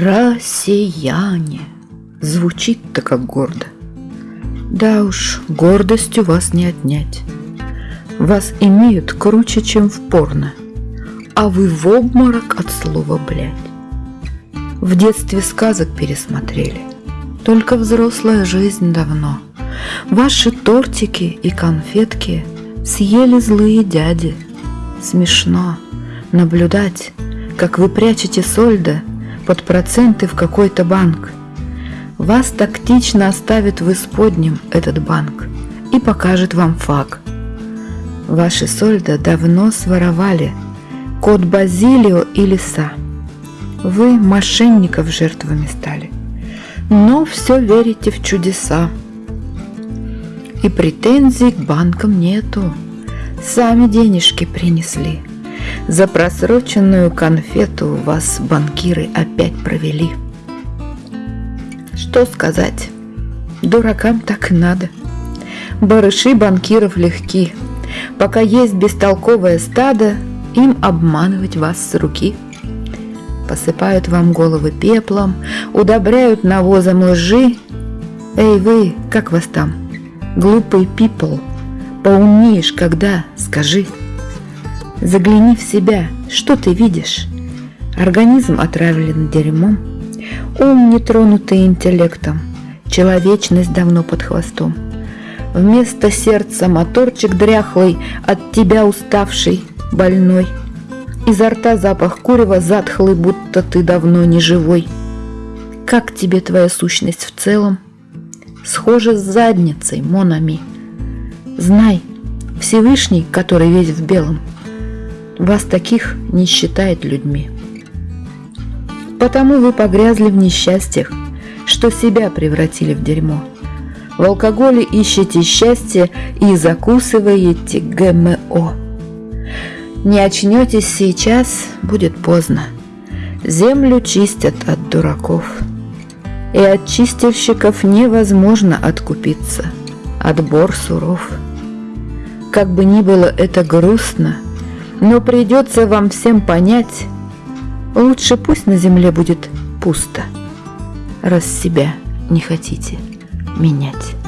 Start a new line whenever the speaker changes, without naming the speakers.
Россияне. Звучит-то как гордо. Да уж, гордостью вас не отнять. Вас имеют круче, чем в порно, а вы в обморок от слова «блядь». В детстве сказок пересмотрели, только взрослая жизнь давно. Ваши тортики и конфетки съели злые дяди. Смешно наблюдать, как вы прячете сольда под проценты в какой-то банк. Вас тактично оставит в исподнем этот банк и покажет вам факт. Ваши сольда давно своровали код Базилио и лиса. Вы мошенников жертвами стали, но все верите в чудеса. И претензий к банкам нету, сами денежки принесли – за просроченную конфету вас банкиры опять провели. Что сказать? Дуракам так и надо. Барыши банкиров легки. Пока есть бестолковое стадо, им обманывать вас с руки. Посыпают вам головы пеплом, удобряют навозом лжи. Эй вы, как вас там? Глупый пипл, поумнеешь когда, скажи. Загляни в себя, что ты видишь? Организм отравлен дерьмом, ум не тронутый интеллектом, человечность давно под хвостом. Вместо сердца моторчик дряхлый, от тебя уставший, больной. Изо рта запах курева затхлый, будто ты давно не живой. Как тебе твоя сущность в целом? Схожа с задницей, Монами. Знай, Всевышний, который весь в белом, вас таких не считает людьми. Потому вы погрязли в несчастьях, что себя превратили в дерьмо. В алкоголе ищете счастье и закусываете ГМО. Не очнетесь сейчас, будет поздно. Землю чистят от дураков. И от чистильщиков невозможно откупиться. Отбор суров. Как бы ни было это грустно – но придется вам всем понять, лучше пусть на земле будет пусто, раз себя не хотите менять.